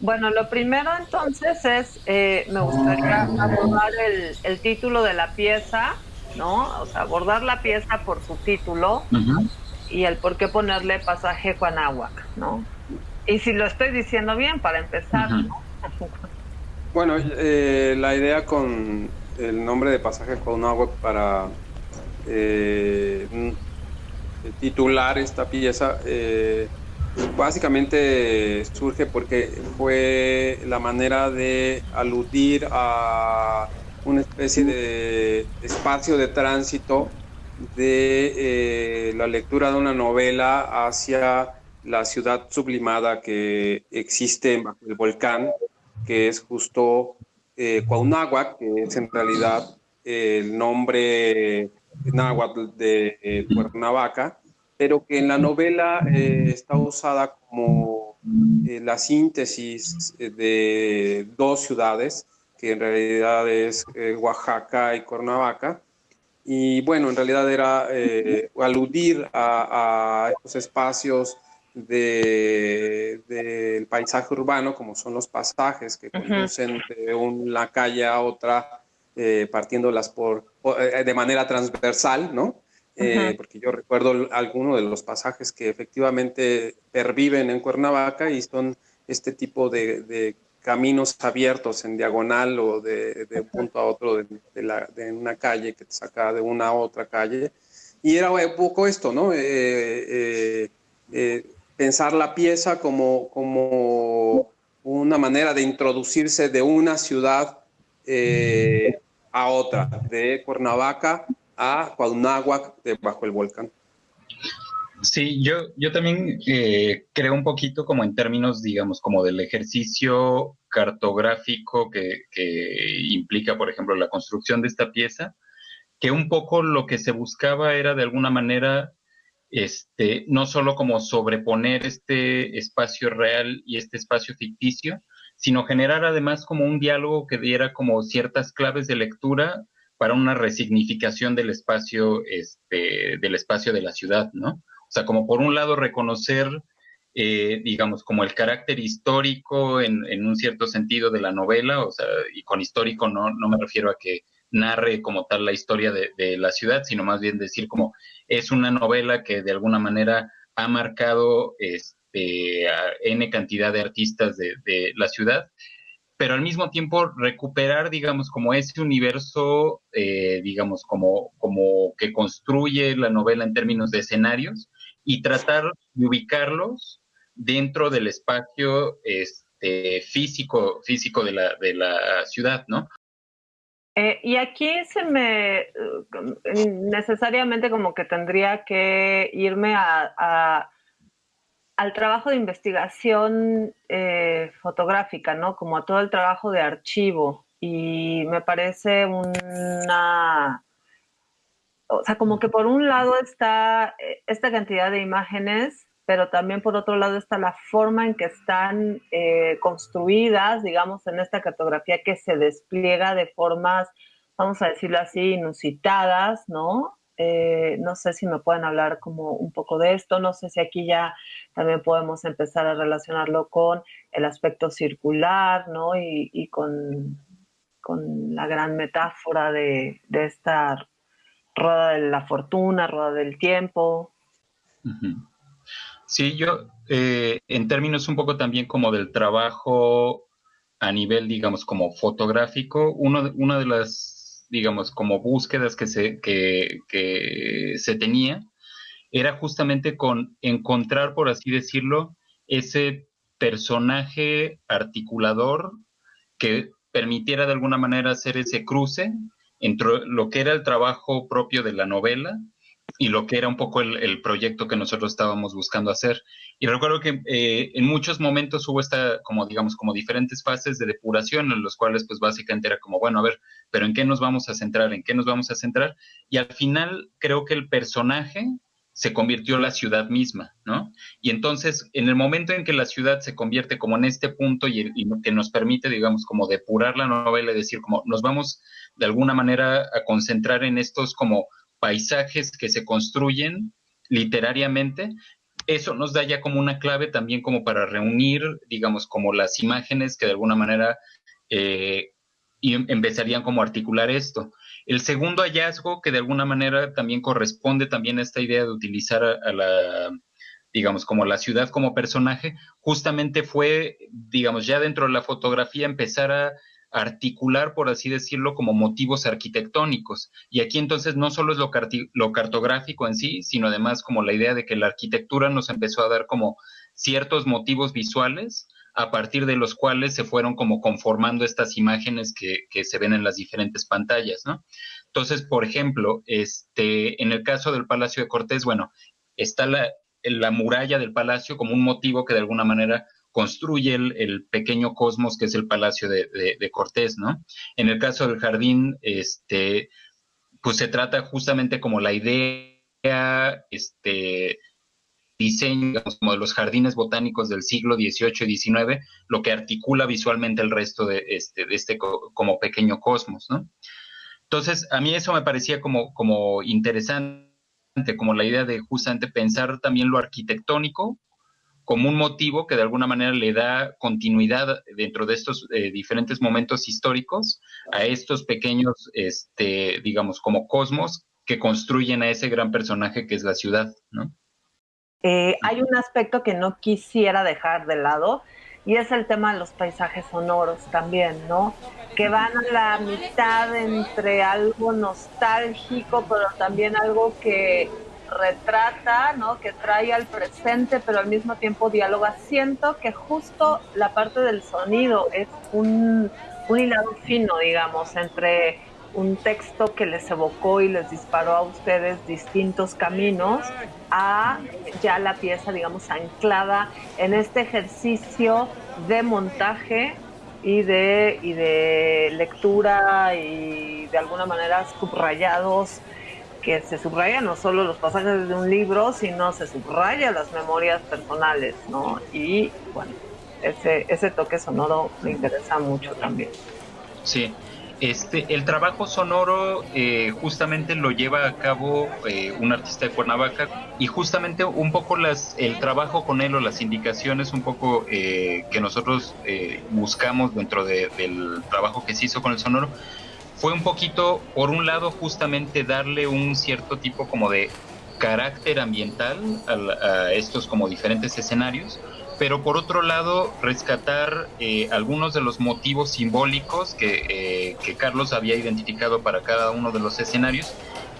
Bueno, lo primero entonces es, eh, me gustaría abordar el, título de la pieza, ¿no? O sea, abordar la pieza por su título y el por qué ponerle pasaje Juanáhuac, ¿no? Y si lo estoy diciendo bien, para empezar, ¿no? Bueno, eh, la idea con el nombre de pasaje Juanáhuac para eh, titular esta pieza eh, básicamente surge porque fue la manera de aludir a una especie de espacio de tránsito de eh, la lectura de una novela hacia la ciudad sublimada que existe bajo el volcán, que es justo eh, que es en realidad el nombre náhuatl de eh, Cuernavaca, pero que en la novela eh, está usada como eh, la síntesis de dos ciudades, que en realidad es Oaxaca y Cuernavaca. Y bueno, en realidad era aludir a, estos espacios del paisaje urbano, como son los pasajes que conducen de una calle a otra, partiéndolas por, de manera transversal, ¿no? Eh, porque yo recuerdo algunos de los pasajes que efectivamente perviven en Cuernavaca y son este tipo de, caminos abiertos en diagonal o de, un punto a otro de, una calle que te saca de una a otra calle. Y era un poco esto, ¿no? Eh, eh, pensar la pieza como, como una manera de introducirse de una ciudad a otra, de Cuernavaca a Cuauhnáhuac bajo el volcán. Sí, yo, yo también eh, creo un poquito como en términos, digamos, como del ejercicio cartográfico que, implica, por ejemplo, la construcción de esta pieza, que un poco lo que se buscaba era de alguna manera, este, no solo como sobreponer este espacio real y este espacio ficticio, sino generar además como un diálogo que diera como ciertas claves de lectura para una resignificación del espacio, este, del espacio de la ciudad, ¿no? O sea, como por un lado reconocer, eh, digamos, como el carácter histórico en, un cierto sentido de la novela, o sea, y con histórico no, me refiero a que narre como tal la historia de, la ciudad, sino más bien decir como es una novela que de alguna manera ha marcado este, a N cantidad de artistas de la ciudad pero al mismo tiempo recuperar, digamos, como ese universo, eh, digamos, como, como que construye la novela en términos de escenarios y tratar de ubicarlos dentro del espacio este, físico, físico de la, de la ciudad, ¿no? Eh, y aquí se me eh, necesariamente como que tendría que irme a al trabajo de investigación eh, fotográfica, ¿no? Como a todo el trabajo de archivo. Y me parece una... O sea, como que por un lado está eh, esta cantidad de imágenes, pero también por otro lado está la forma en que están eh, construidas, digamos, en esta cartografía que se despliega de formas, vamos a decirlo así, inusitadas, ¿no? Eh, no sé si me pueden hablar como un poco de esto, no sé si aquí ya también podemos empezar a relacionarlo con el aspecto circular, ¿no? Y, con, la gran metáfora de, esta rueda de la fortuna, rueda del tiempo. Sí, yo, eh, en términos un poco también como del trabajo a nivel, digamos, como fotográfico, uno, una de las digamos, como búsquedas que se, que, se tenía, era justamente con encontrar, por así decirlo, ese personaje articulador que permitiera de alguna manera hacer ese cruce entre lo que era el trabajo propio de la novela y lo que era un poco el, proyecto que nosotros estábamos buscando hacer. Y recuerdo que eh, en muchos momentos hubo esta, como digamos, como diferentes fases de depuración en los cuales pues básicamente era como, bueno, a ver, pero ¿en qué nos vamos a centrar? ¿En qué nos vamos a centrar? Y al final creo que el personaje se convirtió en la ciudad misma, ¿no? Y entonces, en el momento en que la ciudad se convierte como en este punto y, y, que nos permite, digamos, como depurar la novela y decir, como nos vamos de alguna manera a concentrar en estos como paisajes que se construyen literariamente, eso nos da ya como una clave también como para reunir, digamos, como las imágenes que de alguna manera eh, empezarían como a articular esto. El segundo hallazgo, que de alguna manera también corresponde también a esta idea de utilizar a, la, digamos, como la ciudad como personaje, justamente fue, digamos, ya dentro de la fotografía empezar a articular, por así decirlo, como motivos arquitectónicos. Y aquí entonces no solo es lo, cartográfico en sí, sino además como la idea de que la arquitectura nos empezó a dar como ciertos motivos visuales a partir de los cuales se fueron como conformando estas imágenes que, se ven en las diferentes pantallas. Entonces, por ejemplo, este, en el caso del Palacio de Cortés, bueno, está la, la muralla del palacio como un motivo que de alguna manera construye el, pequeño cosmos que es el Palacio de, Cortés, ¿no? En el caso del jardín, este, pues se trata justamente como la idea, este, diseño, como de los jardines botánicos del siglo XVIII y XIX, lo que articula visualmente el resto de este, este como pequeño cosmos, ¿no? Entonces, a mí eso me parecía como, como interesante, como la idea de justamente pensar también lo arquitectónico como un motivo que de alguna manera le da continuidad dentro de estos eh, diferentes momentos históricos a estos pequeños, este, digamos, como cosmos que construyen a ese gran personaje que es la ciudad, ¿no? Eh, hay un aspecto que no quisiera dejar de lado y es el tema de los paisajes sonoros también, ¿no? Que van a la mitad entre algo nostálgico, pero también algo que retrata, ¿no? Que trae al presente, pero al mismo tiempo dialoga. Siento que justo la parte del sonido es un, hilado fino, digamos, entre un texto que les evocó y les disparó a ustedes distintos caminos a ya la pieza, digamos, anclada en este ejercicio de montaje y de, y de lectura y de alguna manera subrayados que se subraya no solo los pasajes de un libro, sino se subraya las memorias personales, ¿no? Y bueno, ese, ese toque sonoro me interesa mucho también. Sí, este, el trabajo sonoro eh, justamente lo lleva a cabo eh, un artista de Cuernavaca y justamente un poco las, el trabajo con él o las indicaciones un poco eh, que nosotros buscamos dentro del trabajo que se hizo con el sonoro fue un poquito, por un lado, justamente darle un cierto tipo como de carácter ambiental a, estos como diferentes escenarios, pero por otro lado rescatar eh, algunos de los motivos simbólicos que, eh, que, Carlos había identificado para cada uno de los escenarios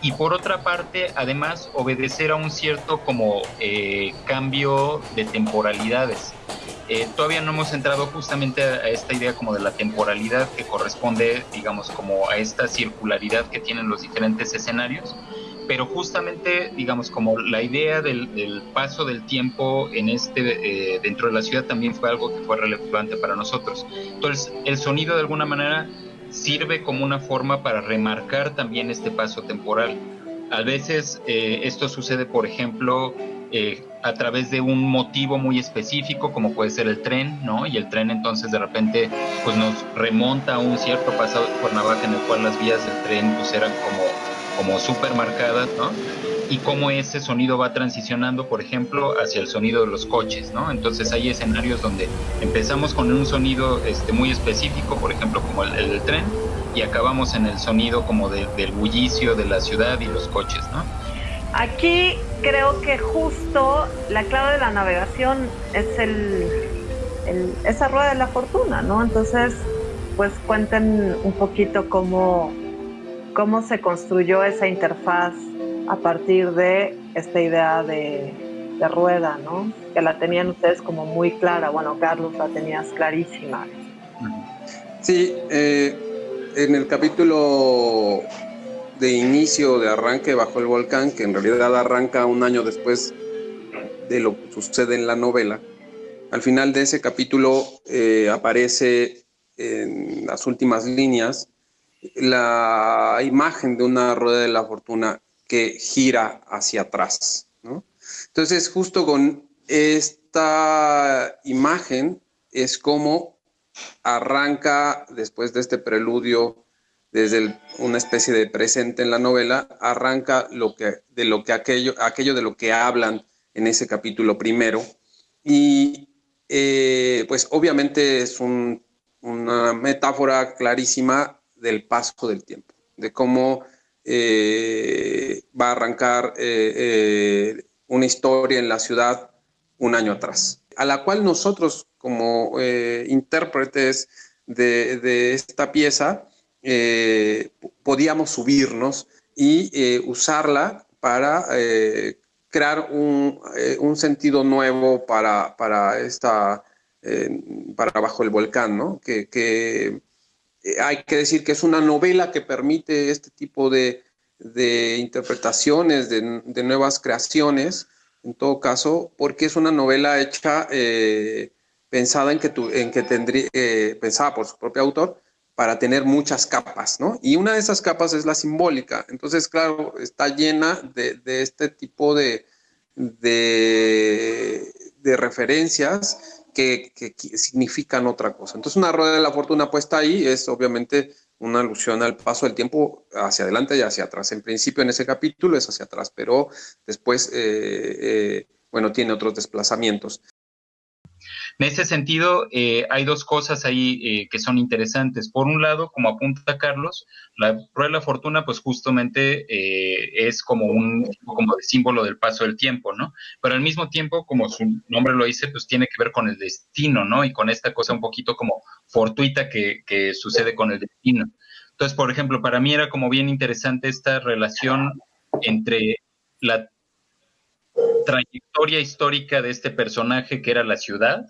y por otra parte además obedecer a un cierto como eh, cambio de temporalidades. Eh, todavía no hemos entrado justamente a, esta idea como de la temporalidad que corresponde, digamos, como a esta circularidad que tienen los diferentes escenarios, pero justamente, digamos, como la idea del, paso del tiempo en este, eh, dentro de la ciudad también fue algo que fue relevante para nosotros. Entonces, el sonido de alguna manera sirve como una forma para remarcar también este paso temporal. A veces eh, esto sucede, por ejemplo, eh, a través de un motivo muy específico, como puede ser el tren, ¿no? Y el tren entonces de repente pues nos remonta a un cierto pasado de Cuernavaca en el cual las vías del tren pues eran como, como súper marcadas, ¿no? Y cómo ese sonido va transicionando, por ejemplo, hacia el sonido de los coches, ¿no? Entonces hay escenarios donde empezamos con un sonido este, muy específico, por ejemplo, como el, el tren, y acabamos en el sonido como del bullicio de la ciudad y los coches, ¿no? Aquí creo que justo la clave de la navegación es el, esa rueda de la fortuna, ¿no? Entonces, pues cuenten un poquito cómo, cómo se construyó esa interfaz a partir de esta idea de, rueda, ¿no? Que la tenían ustedes como muy clara. Bueno, Carlos, la tenías clarísima. Sí, eh, en el capítulo de inicio, de arranque bajo el volcán, que en realidad arranca un año después de lo que sucede en la novela. Al final de ese capítulo eh, aparece en las últimas líneas la imagen de una rueda de la fortuna que gira hacia atrás. Entonces, justo con esta imagen es como arranca después de este preludio desde una especie de presente en la novela, arranca lo que, de lo que aquello, aquello de lo que hablan en ese capítulo primero. Y eh, pues obviamente es una metáfora clarísima del paso del tiempo, de cómo eh, va a arrancar eh, una historia en la ciudad un año atrás, a la cual nosotros como intérpretes de, esta pieza podíamos subirnos y usarla para crear un, eh, un sentido nuevo para, para esta, eh, para Bajo el Volcán, ¿no? Que, eh, hay que decir que es una novela que permite este tipo de, de interpretaciones, de, de, nuevas creaciones, en todo caso, porque es una novela hecha, pensada en que, tu, en que tendría, pensada por su propio autor, para tener muchas capas, ¿no? Y una de esas capas es la simbólica. Entonces, claro, está llena de, de este tipo de, de, referencias que, que, significan otra cosa. Entonces, una rueda de la fortuna puesta ahí es obviamente una alusión al paso del tiempo hacia adelante y hacia atrás. En principio, en ese capítulo es hacia atrás, pero después, eh, eh, bueno, tiene otros desplazamientos. En ese sentido, eh, hay dos cosas ahí eh, que son interesantes. Por un lado, como apunta Carlos, la rueda de la fortuna, pues justamente eh, es como un como de símbolo del paso del tiempo, ¿no? Pero al mismo tiempo, como su nombre lo dice, pues tiene que ver con el destino, ¿no? Y con esta cosa un poquito como fortuita que sucede con el destino. Entonces, por ejemplo, para mí era como bien interesante esta relación entre la trayectoria histórica de este personaje que era la ciudad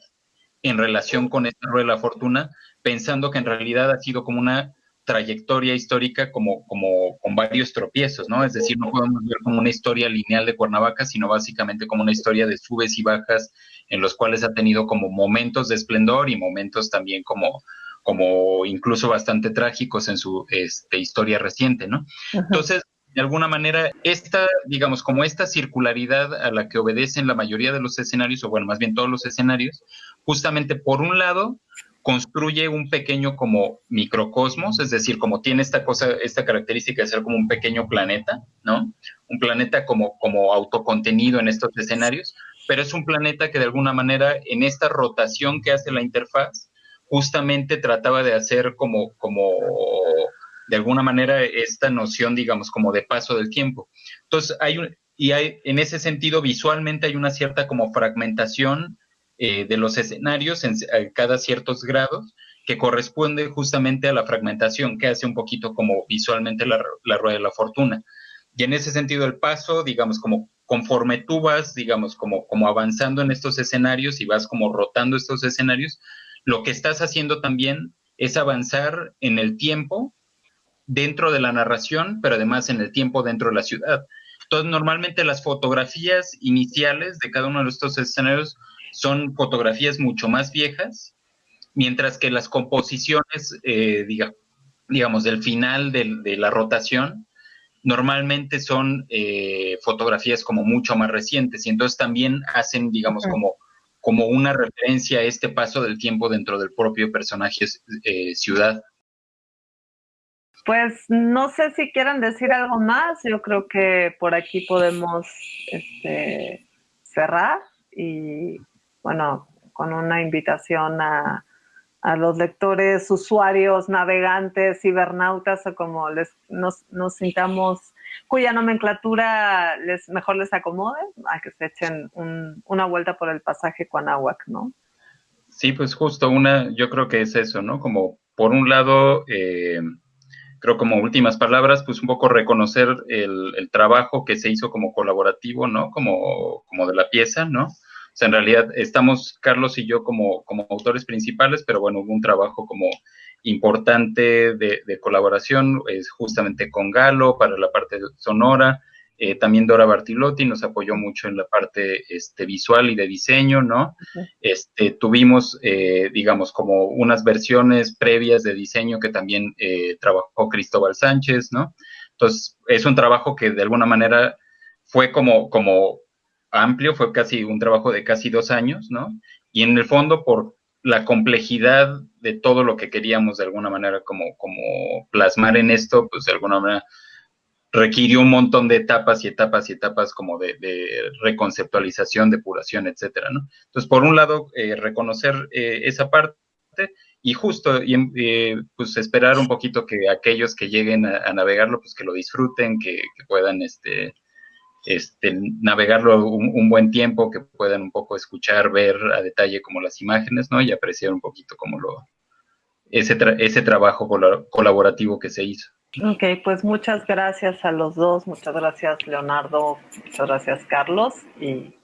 en relación con esta rueda de la fortuna, pensando que en realidad ha sido como una trayectoria histórica como, como con varios tropiezos, ¿no? Es decir, no podemos ver como una historia lineal de Cuernavaca, sino básicamente como una historia de subes y bajas en los cuales ha tenido como momentos de esplendor y momentos también como, como incluso bastante trágicos en su este, historia reciente, ¿no? Entonces, de alguna manera, esta, digamos, como esta circularidad a la que obedecen la mayoría de los escenarios, o bueno, más bien todos los escenarios, justamente por un lado, construye un pequeño como microcosmos, es decir, como tiene esta cosa, esta característica de ser como un pequeño planeta, ¿no? Un planeta como, como autocontenido en estos escenarios, pero es un planeta que de alguna manera en esta rotación que hace la interfaz, justamente trataba de hacer como, como de alguna manera esta noción, digamos, como de paso del tiempo. Entonces, hay un, y hay, en ese sentido, visualmente hay una cierta como fragmentación eh, de los escenarios en, cada ciertos grados que corresponde justamente a la fragmentación que hace un poquito como visualmente la, la rueda de la fortuna. Y en ese sentido, el paso, digamos, como conforme tú vas, digamos, como, como avanzando en estos escenarios y vas como rotando estos escenarios, lo que estás haciendo también es avanzar en el tiempo dentro de la narración, pero además en el tiempo dentro de la ciudad. Entonces, normalmente las fotografías iniciales de cada uno de estos escenarios son fotografías mucho más viejas, mientras que las composiciones, eh, digamos, del final de, la rotación, normalmente son eh, fotografías como mucho más recientes y entonces también hacen, digamos, como, como una referencia a este paso del tiempo dentro del propio personaje eh, ciudad. Pues no sé si quieran decir algo más. Yo creo que por aquí podemos este, cerrar y, bueno, con una invitación a, los lectores, usuarios, navegantes, cibernautas o como les, nos, sintamos, cuya nomenclatura les, mejor les acomode, a que se echen una vuelta por el pasaje Cuanahuac, ¿no? Sí, pues justo una, yo creo que es eso, ¿no? Como por un lado, eh, creo como últimas palabras, pues un poco reconocer el, trabajo que se hizo como colaborativo, ¿no? Como, como de la pieza, ¿no? O sea, en realidad estamos Carlos y yo como, como autores principales, pero bueno, hubo un trabajo como importante de, de colaboración, es justamente con Galo para la parte sonora, eh, también Dora Bartilotti nos apoyó mucho en la parte este, visual y de diseño, ¿no? este, tuvimos, eh, digamos, como unas versiones previas de diseño que también eh, trabajó Cristóbal Sánchez, ¿no? Entonces, es un trabajo que de alguna manera fue como, como amplio, fue casi un trabajo de casi dos años, ¿no? Y en el fondo, por la complejidad de todo lo que queríamos de alguna manera como, como plasmar en esto, pues de alguna manera requirió un montón de etapas y etapas y etapas como de, reconceptualización, depuración, etcétera, ¿no? Entonces, por un lado, eh, reconocer eh, esa parte y justo y, eh, pues esperar un poquito que aquellos que lleguen a, navegarlo, pues que lo disfruten, que, puedan este, este, navegarlo un, buen tiempo, que puedan un poco escuchar, ver a detalle como las imágenes, ¿no? Y apreciar un poquito como lo, ese, ese trabajo colaborativo que se hizo. Ok, pues muchas gracias a los dos, muchas gracias Leonardo, muchas gracias Carlos y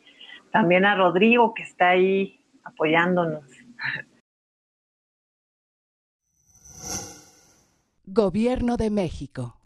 también a Rodrigo que está ahí apoyándonos. Gobierno de México.